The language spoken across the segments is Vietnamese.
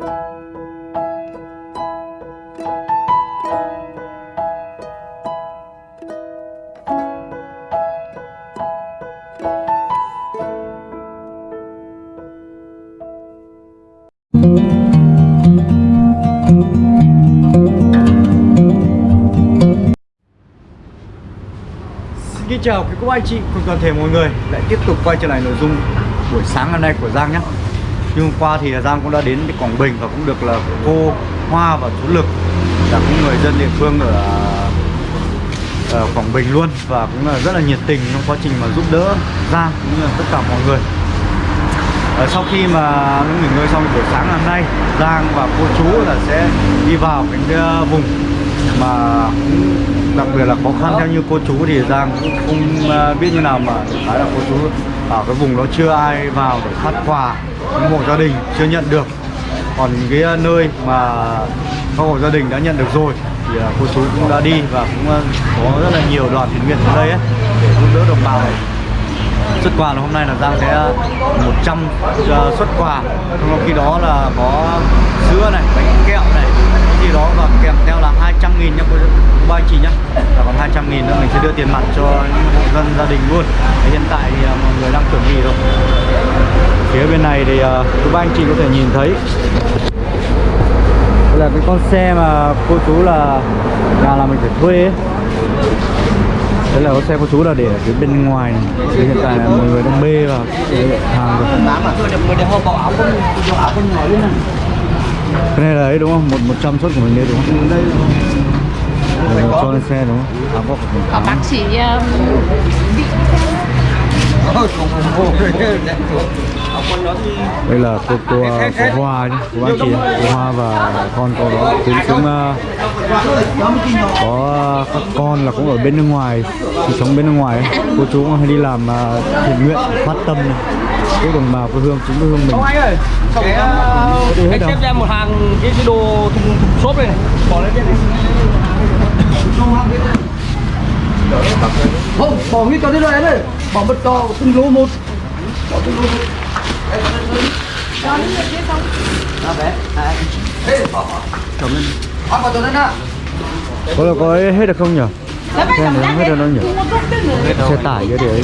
Xin chào quý cô anh chị cùng toàn thể mọi người, lại tiếp tục quay trở lại nội dung buổi sáng hôm nay của Giang nhé. Như hôm qua thì Giang cũng đã đến Quảng Bình và cũng được là cô Hoa và chú Lực là cũng người dân địa phương ở, ở Quảng Bình luôn và cũng là rất là nhiệt tình trong quá trình mà giúp đỡ Giang cũng như là tất cả mọi người. Ờ, sau khi mà nghỉ ngơi xong buổi sáng hôm nay Giang và cô chú là sẽ đi vào cái ờ, vùng mà cũng đặc biệt là khó khăn. Theo như cô chú thì Giang cũng không ờ, biết như nào mà khá là cô chú ở cái vùng đó chưa ai vào để phát quà những hộ gia đình chưa nhận được. Còn cái à, nơi mà các hộ gia đình đã nhận được rồi thì à, cô chú cũng đã đi và cũng à, có rất là nhiều đoàn thiện nguyện ở đây ấy, để giúp đỡ đồng bào. Này xuất quà là hôm nay là Giang sẽ 100 trăm xuất quà. Trong khi đó là có sữa này bánh kẹo gì đó và kèm theo là 200 nghìn nha cô ba chị nhá. Và còn 200 nghìn nữa mình sẽ đưa tiền mặt cho những hộ dân gia đình luôn. Thế hiện tại thì à, mọi người đang chuẩn bị rồi. Phía bên này thì uh, ba anh chị có thể nhìn thấy. Đây là cái con xe mà cô chú là nhà là mình phải thuê ấy. Đấy là có xe của chú là để ở phía bên ngoài này. Thì hiện tại là mọi người đang bê vào cái hàng rồi. Cái này là ấy đúng không? Một, 100 suất của mình đấy đúng không? Đây là cho lên xe đúng không? Ờ, bác sĩ um, Đây là cô, cô, cô Hoa nhé, cô anh chị Cô Hoa và con cô đó Thì cũng uh, có các con là cũng ở bên nước ngoài. Thì sống bên nước ngoài ấy. Cô chú cũng hay đi làm uh, thiện nguyện, phát tâm này. Giúp đồng bào quê hương, chính quê hương mình. Ông anh ơi, cái, uh, anh xếp cho em một hàng cái, cái đồ thùng, thùng xốp này này. Bỏ lên trên này. Không, bỏ nguyên cho thế rồi em ơi Bỏ một cho từng lô một. Bỏ từng lô một Đó bé, hai Ê, bỏ, bỏ Cầm lên Bỏ vào cho lên á Có là có ấy hết được không nhỉ? Xe này hết được đâu nhỉ? Xe tải cái để ấy.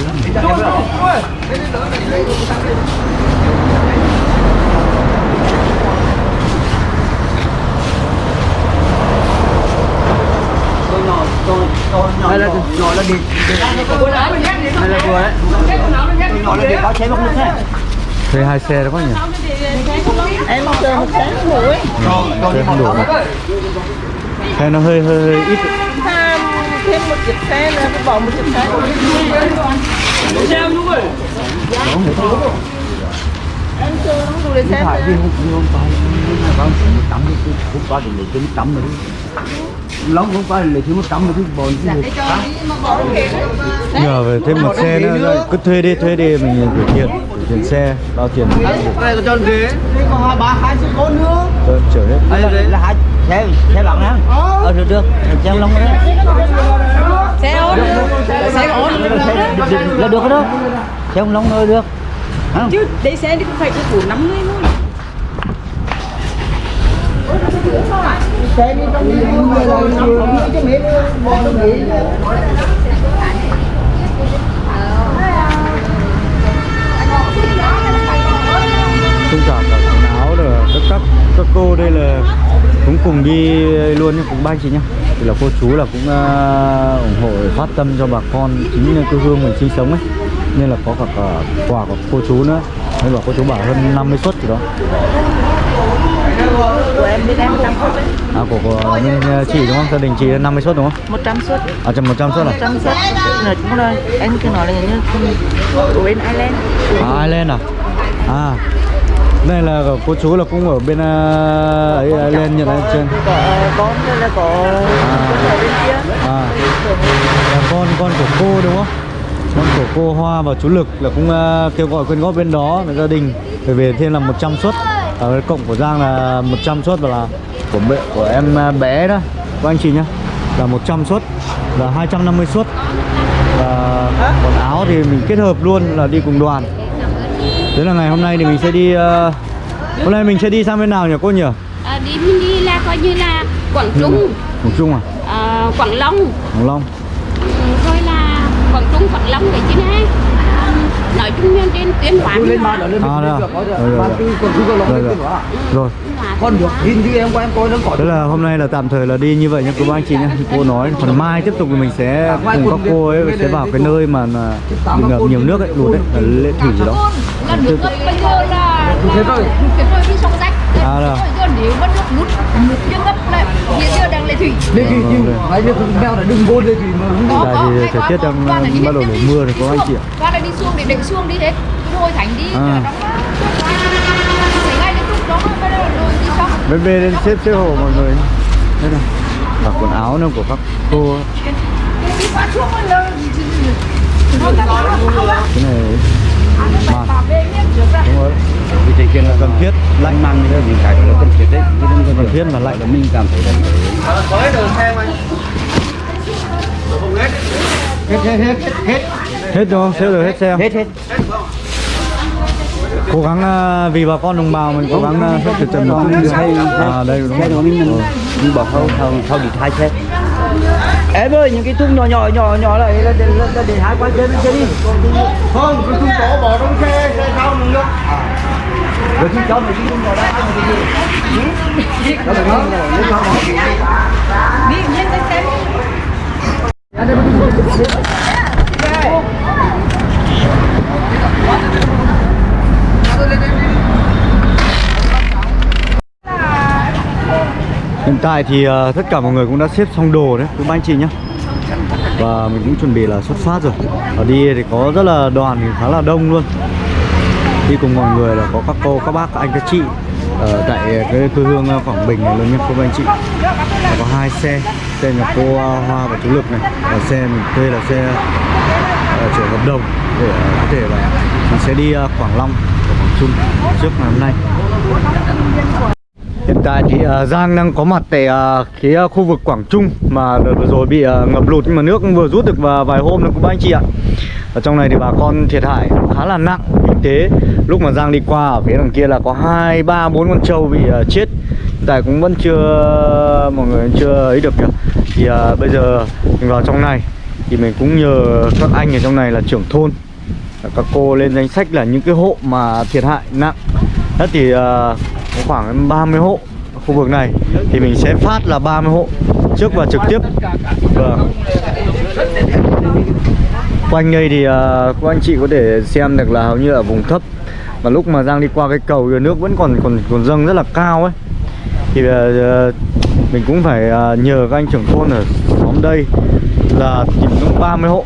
Hay là nhỏ là đi Hay là vừa đấy Nhỏ là đi báo chế bốc nước thế Thuê hai xe đó có nhỉ? em chờ một sáng buổi Xe không đủ Xe nó hơi hơi, hơi ít thêm một chiếc xe nữa phải bỏ một chiếc xe Xem đúng rồi em chờ không đủ để xem phải đi nữa. không không phải không một trăm thì không qua thì lấy trên một trăm rồi lóng không qua thì lấy thêm một trăm rồi chứ. Bọn chứ được Nhờ về thêm một xe nữa rồi. Cứ thuê đi, thuê đi mình gửi tiền Gửi tiền xe, bao tiền. Này có cho ghế. Có hai ba hai chiếc con nữa. Tôi chở hết. Đây là hai xe xe bằng á ờ. Được được. Xe lông đó. Xe ôn xe ôn là được đó. Xe ông lông nữa được. Chứ đi xe đi cũng phải của năm mươi luôn trong những người là nhiều cái miệng bọn nó nghĩ Không cả cả quần áo rồi các, các các cô đây là cũng cùng đi luôn nhé, cùng ba chị nhá Thì là cô chú là cũng uh, ủng hộ phát tâm cho bà con. Chính quê hương mình sinh sống ấy. Nên là có cả, cả quà của cô chú nữa. Nên bảo cô chú bảo hơn 50 suất gì đó. Của em bên em 100 suất đấy À của, của bên chị đúng không? Gia đình chị là 50 suất đúng không? 100 suất. À trăm 100 suất à? 100 suất. Nói chung là em cứ nói là như của bên Ireland. À Ireland à? À đây là cô chú là cũng ở bên uh, ấy Ireland nhận ở trên có con rồi là có con ở bên kia? À. Là con con của cô đúng không con của cô Hoa và chú Lực là cũng uh, kêu gọi quyên góp bên đó với gia đình. Để về thêm là 100 suất. Ở cái cộng của Giang là 100 suất và là của bệ, của em uh, bé đó. Các anh chị nhá. Là 100 suất là 250 suất. Và quần áo thì mình kết hợp luôn là đi cùng đoàn. Thế là ngày hôm nay thì mình sẽ đi uh, Hôm nay mình sẽ đi sang bên nào nhỉ cô nhỉ? À, đi mình đi là coi như là Quảng Trung, Quảng Trung à? à, Quảng Long, Quảng Long Quảng Long cái chứ này. À, nói chung là trên tuyến hóa lên đó lên À, Rồi, rồi, mà rồi. Rồi, lên rồi. con được nhìn như em qua em coi nó có Thế là hôm nay là tạm thời là đi như vậy nha cô bác anh chị nhé Cô nói phần mai tiếp tục thì mình sẽ cùng các cô ấy sẽ vào cái nơi mà bị ngập nhiều nước ấy, lụt ấy, ở lệ thủy gì đó Thế rồi. cái rồi đi sông rách À, rồi. Nếu mà nước lút nước chưa ngập lại hiện giờ đang lệ thủy. Thì Vâng, nhưng mấy đứa con mèo là đừng vô lên thì mà không Tại vì thời tiết đang bắt đầu đổ mưa thì có anh chị ạ. Qua là đi xuống để đẩy xuống đi hết. Rồi thành đi À. rồi Bên bên lên xếp xếp hộ mọi người. Đây này. Và quần áo nữa của các cô. Cái này ra đúng rồi vì thì kiện là cần thiết lạnh màn thì những cái là cần thiết đấy không cần thiết mà lạnh là mình cảm thấy là hết hết hết hết. Hết đúng không xếp được hết xe không hết hết cố gắng à, vì bà con đồng bào mình cố gắng à, hết từ trần chút à đây đúng rồi của mình bỏ thâu thâu thâu đi hai xe em ơi những cái thùng nhỏ nhỏ nhỏ nhỏ này là để là để hai qua trên bên trên đi. Không cái thùng to bỏ trong xe xe sau nữa nữa rồi khi cho mày đi thùng nhỏ đó ăn cái gì đó là nó nó cho nó Đi nhiên cái xe hiện tại thì uh, tất cả mọi người cũng đã xếp xong đồ đấy Các anh chị nhé và mình cũng chuẩn bị là xuất phát rồi. Ở đi thì có rất là đoàn thì khá là đông luôn. Đi cùng mọi người là có các cô các bác các anh các chị ở tại cái quê hương ờ, Quảng Bình này luôn nhé cô anh chị. Và có hai xe xe nhà cô Hoa và chú Lực này. Và xe mình thuê là xe uh, chở hợp đồng để uh, có thể là mình sẽ đi uh, Quảng Long và Quảng Trung trước ngày hôm nay. Hiện tại thì uh, Giang đang có mặt tại uh, cái uh, khu vực Quảng Trung mà đợt vừa rồi bị uh, ngập lụt nhưng mà nước vừa rút được và vài hôm nữa các anh chị ạ. Ở trong này thì bà con thiệt hại khá là nặng kinh tế. Lúc mà Giang đi qua ở phía đằng kia là có hai ba bốn con trâu bị uh, chết. Hiện tại cũng vẫn chưa mọi người chưa ấy được kìa. Thì uh, bây giờ mình vào trong này thì mình cũng nhờ các anh ở trong này là trưởng thôn các cô lên danh sách là những cái hộ mà thiệt hại nặng Thế thì uh, có khoảng 30 hộ ở khu vực này. Thì mình sẽ phát là 30 hộ trước và trực tiếp. Vâng. Quanh đây thì à, uh, các anh chị có thể xem được là hầu như ở vùng thấp. Mà lúc mà Giang đi qua cái cầu thì nước vẫn còn còn còn dâng rất là cao ấy. Thì uh, mình cũng phải uh, nhờ các anh trưởng thôn ở xóm đây là tìm đúng 30 hộ.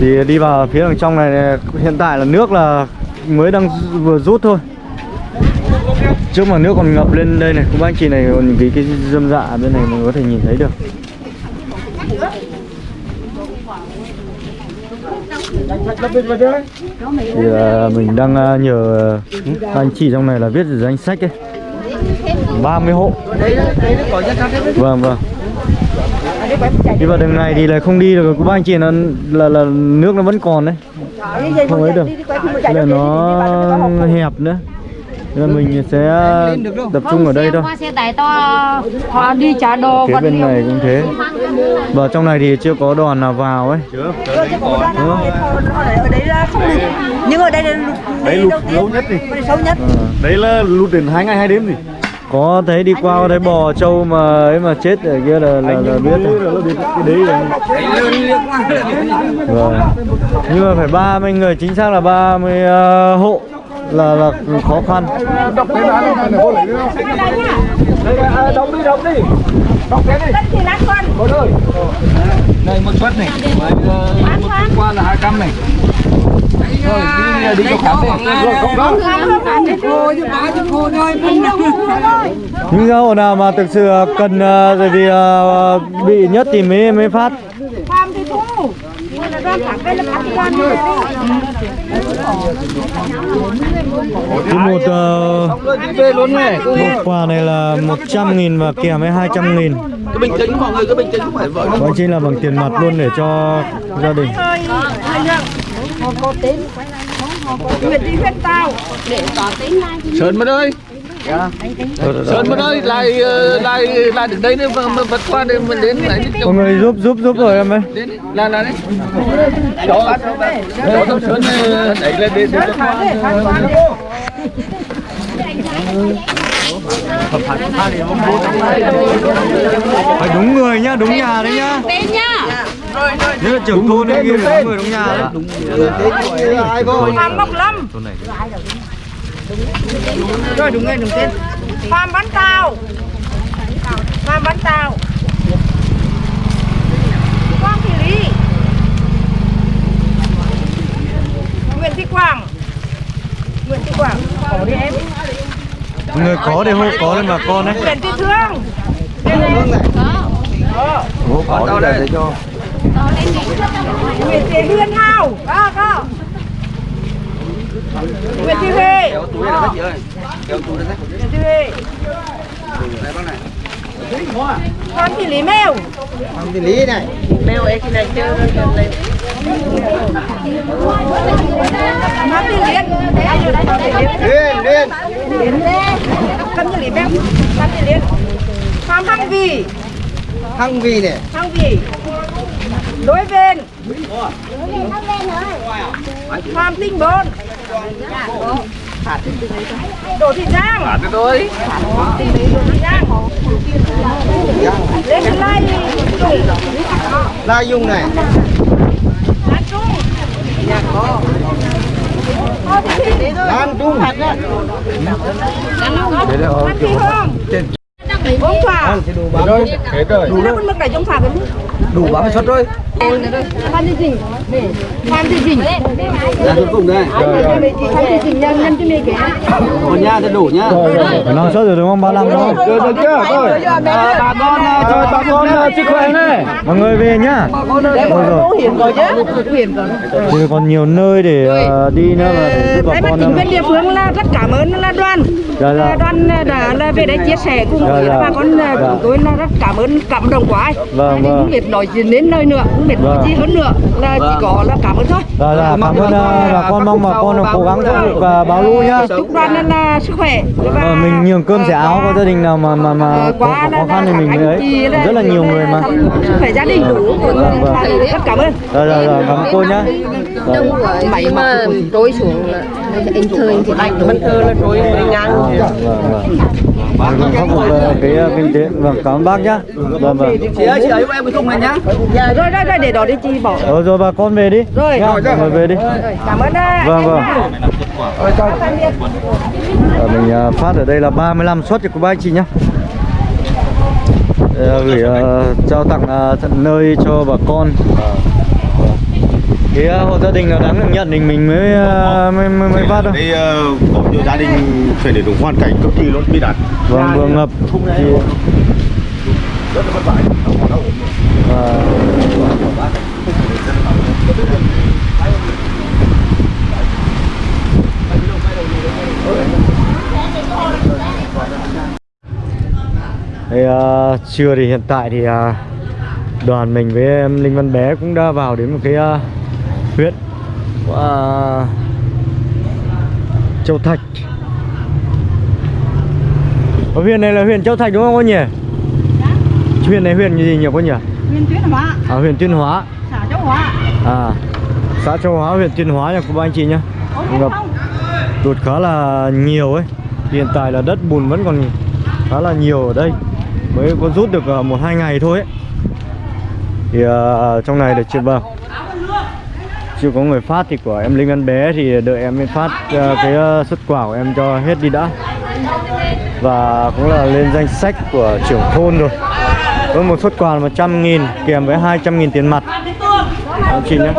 Thì đi vào phía đằng trong này hiện tại là nước là mới đang vừa rút thôi. Trước mà nước còn ngập lên đây này các anh chị này còn những cái cái dâm dạ bên này mình có thể nhìn thấy được. Thì là mình đang à, nhờ các anh chị trong này là viết danh sách ấy. 30 hộ. Vâng vâng đi vào đường này thì lại không đi được các anh chị nó là là nước nó vẫn còn đấy. Không ấy được là nó hẹp nữa. Nên là mình sẽ tập trung ở đây thôi. Qua xe tải to Họ đi trả đồ phía bên liệu. này cũng thế. Và trong này thì chưa có đoàn nào vào ấy. Đúng không? là nhưng ở đây là lụt Đấy lụt lâu nhất đi. sâu nhất. Ờ. Đấy là lụt đến hai ngày hai đêm gì có thấy đi qua thấy bò trâu mà ấy mà chết ở kia là là, là biết rồi. đấy là Vâng. Nhưng mà phải 30 người chính xác là 30 uh, hộ là là khó khăn. đọc cái lấy à, đóng đi đóng đi đóng cái đi ơi đây một suất này một qua là hai trăm này rồi đi đi cho khám đi rồi không đâu Những cái hộ nào mà thực sự cần uh, rồi vì uh, bị nhất thì mới mới phát. Thì một uh, một quà này là 100 nghìn và kèm với 200 nghìn cái bình tĩnh mọi người cái bình tĩnh không phải vợ Và chính là bằng tiền mặt luôn để cho gia đình Nguyệt Thị Huyết Tao để có tên thì Sơn bên ơi. Sơn bên ơi lại ờ, lại lại đến đây nữa mà vượt qua đây mình đến lại đi Mọi người giúp giúp giúp rồi em ơi. Đến đi. là là đấy. Cho cho thằng Sơn ờ, đẩy lên đi để Phải đúng người nhá, đúng nhà đấy nhá. Tên nhá Là trưởng thôn đấy kia. đúng người đúng nhà đấy ai cô Phạm Ngọc Lâm. Rồi. Đúng người đúng tên. Phạm Văn Tào Phạm Văn Tào Quang Thị Lý. Nguyễn Thị Quảng. Nguyễn Thị Quảng. Có đi em. Người có để hô có lên bà con đấy. Nguyễn Thị Thương. Có. Ủa, có đây để cho có lên đi Nguyễn Thị Huyền Hào Có có. Nguyễn Thị Huệ. Có. Nguyễn Thị Huệ. Phan Thị Lý Mèo. Thằng thì lý này. Phan Thị Liên Phan Thị Liên. Liên Liên. Liên Phan Thị Lý Mèo. Phan Thị Liên. Phạm Hằng Vì Hăng vì này. Hằng Vì Đối Vên Phạm Tinh Bôn Đỗ Thị Giang Phạt thôi Đỗ Thị Giang Lê Thị Lai Trung. La Dung này. Lan Trung. Lan Trung. Thị Hương. Ông Thỏa rồi hết rồi Đủ cái đủ 30 suất rồi Phan Thị Dình Phan Thị Dình Ra cuối cùng đây. Phan Thị Dình nhân nhân cái này kìa nhà thì đủ nhá. Phải nói sớt rồi đúng không? 35 đúng không? được được chưa? Rồi. À, bà con à, rồi bà con à, sức khỏe này. Mọi người về nhá. Rồi rồi. Hiền rồi chứ rồi Thì còn nhiều nơi để ờ, đi nữa mà để giúp bà con chính quyền địa phương là rất cảm ơn là đoàn. Dạ, dạ. Là đoàn đã là về đây chia sẻ cùng Dạ, với dạ. bà con Dạ. chúng tôi là rất cảm ơn cảm động quá. Vâng, vâng. không biết nói gì đến nơi nữa biết nói Vâng. gì hơn nữa. Là chỉ có là cảm ơn thôi. Dạ dạ, cảm ơn ờ, bà con mong bà con cố gắng khắc phục và báo lũ nhá. Chúc đoàn là, là sức khỏe và Ờ, mình nhường cơm sẻ áo có gia đình nào mà mà mà Ờ, có, khó khăn thì mình ấy rất là nhiều người mà. sức khỏe gia đình. Đủ Vâng, vâng. rất cảm ơn. Dạ dạ dạ cảm ơn cô nhá. Dạ, đông quá máy mà trôi xuống là anh thời thì anh vẫn thơ là trôi ngang vâng vâng vâng Mình khắc phục ờ, cái ờ, kinh tế vâng cảm ơn bác nhá. Vâng vâng. Chị ơi chị ấy em cái thùng này nhá. Dạ rồi rồi rồi để đó đi chị bỏ. Rồi rồi bà con về đi. Rồi. mọi người về đi. Cảm ơn ạ. Vâng, vâng. Ờ, mình ờ, phát ở đây là 35 suất cho cô bác anh chị nhá. Ờ, gửi ờ, trao tặng ờ, tận nơi cho bà con cái ờ, hộ gia đình nào đáng được nhận thì mình mới ờ, mới mới, mới phát đâu đây có nhiều gia đình phải để đúng hoàn cảnh cực kỳ luôn bị đạn vâng vừa ngập. thì rất là vất vả. Và Thì, ờ, trưa thì hiện tại thì ờ, đoàn mình với em Linh Văn Bé cũng đã vào đến một cái ờ, huyện của ờ, Châu Thạch. Ở huyện này là huyện Châu Thạch đúng không cô nhỉ? Huyện này huyện gì nhỉ cô nhỉ? Nguyên Tuyết Hóa. À, huyện Tuyên Hóa. Xã Châu Hóa. À xã Châu Hóa huyện Tuyên Hóa nha cô bác anh chị nhá. Ngập tụt khá là nhiều ấy. Hiện tại là đất bùn vẫn còn khá là nhiều ở đây. Mới có rút được ờ, một hai ngày thôi ấy. Thì ờ, trong này được chưa vâng chưa có người phát thì của em Linh ăn Bé thì đợi em mới phát ờ, cái ờ, xuất quả của em cho hết đi đã. Và cũng là lên danh sách của trưởng thôn rồi. Với một xuất quà là 100 nghìn, kèm với 200 nghìn tiền mặt. Anh chị nhé.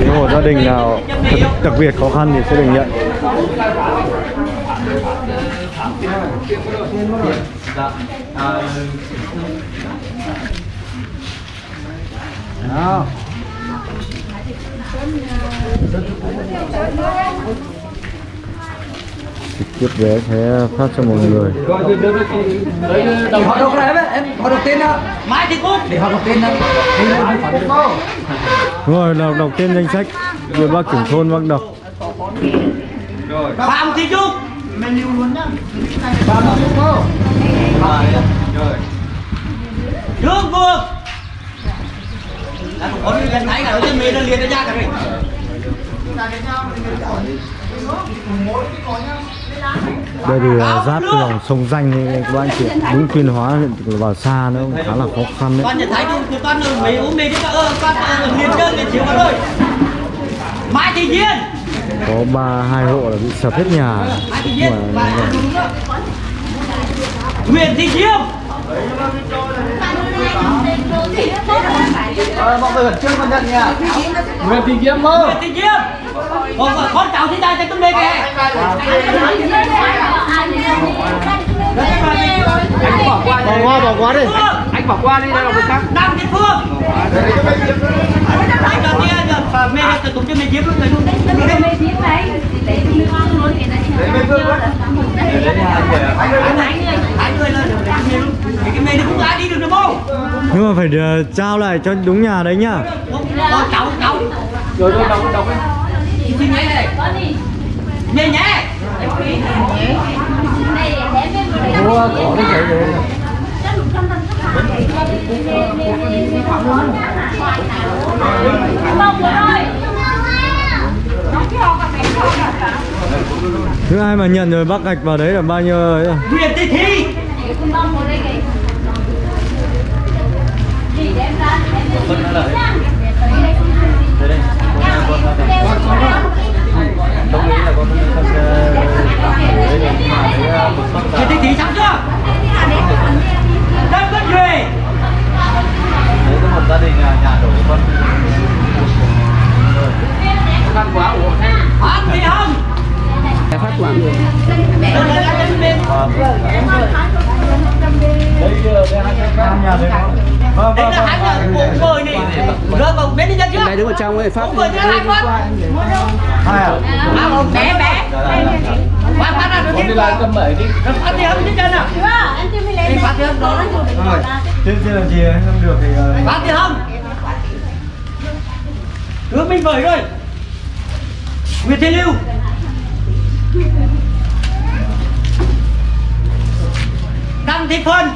Nếu hộ gia đình nào thật đặc biệt khó khăn thì sẽ được nhận. Nào tiếp vé sẽ phát cho mọi người. Để họ đọc này em họ đọc tên đó mai thì cút để họ đọc tên đó đúng rồi đọc, đọc tên danh sách. Rồi bác trưởng thôn bác đọc. Rồi Phạm Thị Trúc. Ba mươi phút không rồi Trương Vương Đã có đi gần thấy cả cái mê nó liền nó ra cả rồi đây thì là giáp cái dòng sông danh này các bạn chị đúng tuyên hóa vào xa nó cũng khá là khó khăn đấy. Con nhận thấy thì con ở mấy uống mê chứ ơ con ở liền chơi liền chiếu con ơi Mai Thị Duyên có ba hai hộ là bị sập hết nhà. Mà Nguyễn Thị Diêm mọi người khẩn trương con nhận nha. Nguyễn Thị Diễm mơ Nguyễn Thị Còn con- con cháu thì ta sẽ cũng đây kìa. Anh bỏ qua bỏ qua bỏ qua đi anh bỏ qua đi đây là người khác. Đăng Thị Phương. Anh cho giờ mê được tụi cho mê Diêm luôn rồi. Luôn Hai người lên được cái mê luôn Thì cái mê nó cũng ai đi được được không nhưng mà phải ờ, trao lại cho đúng nhà đấy nhá. Con cháu cháu rồi rồi đọc đi. Xin nhé. Này Nhé nhé. Mua có đi chạy rồi thứ hai mà nhận rồi bác gạch vào đấy là bao nhiêu ấy rồi? Nguyễn Thị Thị Thi xong chưa? Đất Vân Duy khăn vâng Đây là hai người cùng mời này Rơi vào bên đi chân chưa? Đây đứng ở trong ấy phát Cùng mời chưa hai con. hai à? À một bé bé. Qua phát ra con đi đi lại cầm bảy đi. Rồi phát Thị Hồng trên chân à Đi phát Thị Hồng đó. Rồi trên trên là gì không được thì ờ, Phát Thị Hồng Hướng Minh Vởi rồi Nguyễn Thị Lưu. Đăng Thị Phân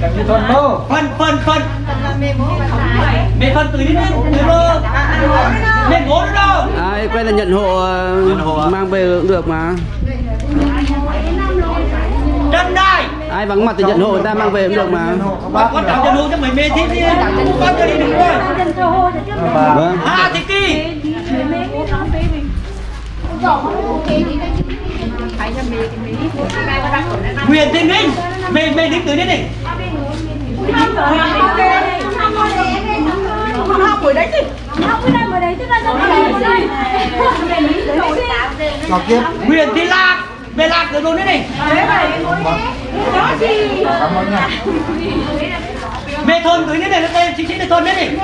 cầm như thuần mơ Phân Phân Phân. Mẹ Phân từ đi lên Từ lơ Mẹ ngố nữa đâu. Ai quay là nhận hộ, ờ, mang về cũng được mà. Trần Đài ai vắng mặt thì nhận hộ người ta mang về cũng được mà. Con cháu chân hô cho mày mê thích đi. Con cho đi được rồi vâng. Hà Thị Kỳ Nguyễn Thị Ninh Mê mê thích đấy đi này Nguyễn Thị Lạc Về Lạc rồi luôn đấy này Về thôn từ đấy này nó tên chính sĩ là thôn đấy này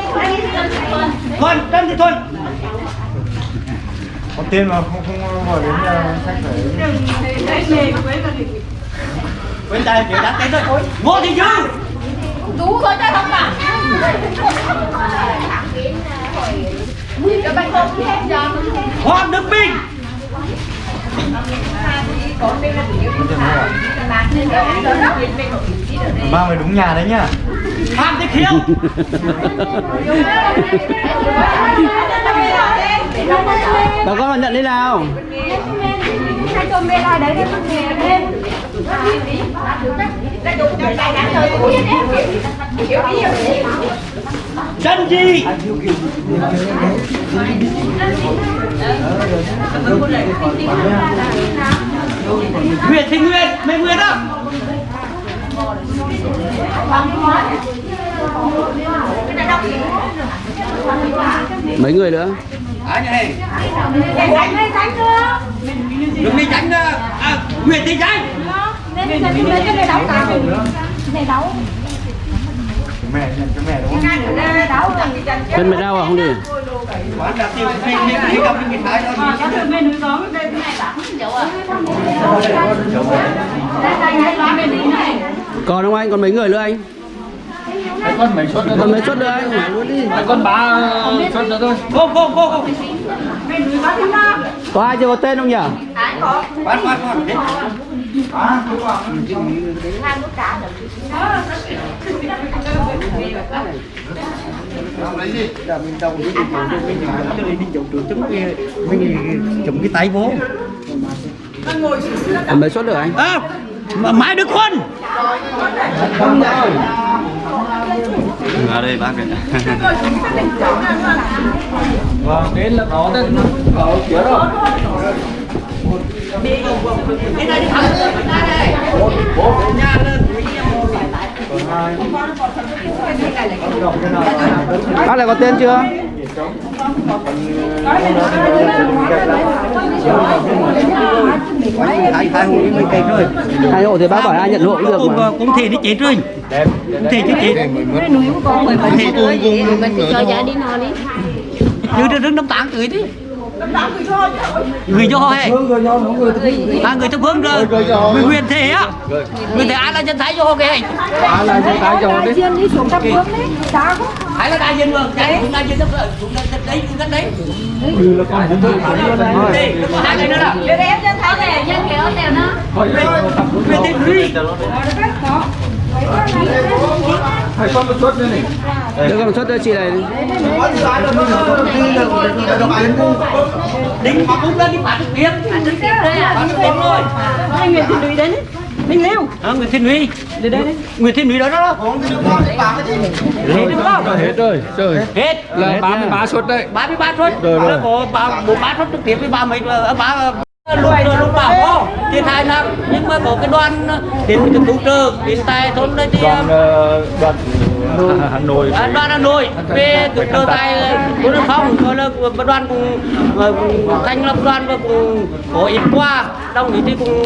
Thuần Trần Thị Thuần có tên mà không không gọi đến sách đấy phải Quên tay kiểu đã tên thôi Ngô Thị Dư Đủ rồi cho không cả Cho bánh không hết cho Hoàng Đức Bình mang về đúng nhà đấy nhá. Phạm Thị Khiêu bà con vào nhận đi nào. Chân gì? Nguyệt thì Nguyệt, Nguyên Mày Nguyệt đó mấy người nữa? À này Đừng đi tránh đó À Nguyễn Thị Tránh mẹ nhận cho mẹ đúng không? Bên mày đau à không đi? Quán tiêu gặp cái thái đó. Còn không anh còn mấy người nữa anh con mấy suất nữa mấy suất nữa anh Mấy con ba suất nữa thôi. Không, không, không, không. có ai chưa có tên không nhỉ? Bắt, bắt, bắt. mình chụm cái tay vô còn mấy suất nữa anh? À, mà mãi được quân ở đây bác này Vâng, đến là nó tên có kiểu rồi. Bác này có tên chưa? rồi hai hộ thì bác bảo ai nhận hộ cũng được cũng, mà cũng thì nó chết rồi. Cũng thì chứ chết. Mình cho gia đi nó đi. Như đứa đứng năm tám tuổi đi người do hay à người thập phương rồi. Người nguyên thể á. Người thể ai là dân thái do cái Ai là người ta cho đi Chiên đi xuống thập phương đấy. Ai là đại diện đại diện đại diện thập phương chúng ta đấy chúng ta đấy. Đây có hai cái nữa là để em dân kéo theo nó nguyên thể huy Phải con một suất nữa này được còn suất nữa chị này đính mà cũng đã đi phạt trực tiếp phạt trực tiếp đấy à phạt trực tiếp rồi Hai người thì đuổi đến. Minh Liêu. à, Nguyễn Thiên Huy để đây Nguyễn Thiên Huy đó đó hết được không Hết rồi, trời hết Là 33 suất đấy 33 suất rồi có ba bốn ba suất trực tiếp với ba mấy ba lúc rồi lúc bảo có thiệt hại nặng nhưng mà có cái đoàn đến cái cứu trợ đến tại thôn đây thì Đoàn ờ, đoàn Hà Nội. À, đoàn Hà Nội về cứu trợ tại thôn Yên Phong rồi là đoàn cùng ờ, cùng thành lập đoàn và cùng có ít quà. Đồng ý thì cùng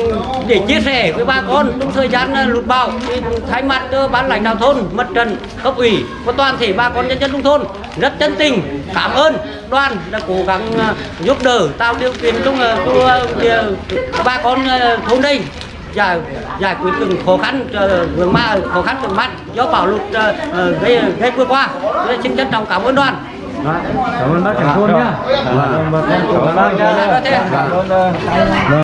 để chia sẻ với bà con. Trong thời gian ờ, lụt bão thì thay mặt cho ban lãnh đạo thôn mặt trận cấp ủy và toàn thể bà con nhân dân trong thôn rất chân tình. Cảm ơn. Đoàn đã cố gắng ờ, giúp đỡ tạo điều kiện trong cho ờ, bà con thôn đây giải giải quyết từng khó khăn vướng ma khó khăn vướng mắt do bão lụt gây gây vừa qua. Tôi xin trân trọng cảm ơn đoàn. Cảm ơn bác trưởng thôn nhá. Cảm ơn bác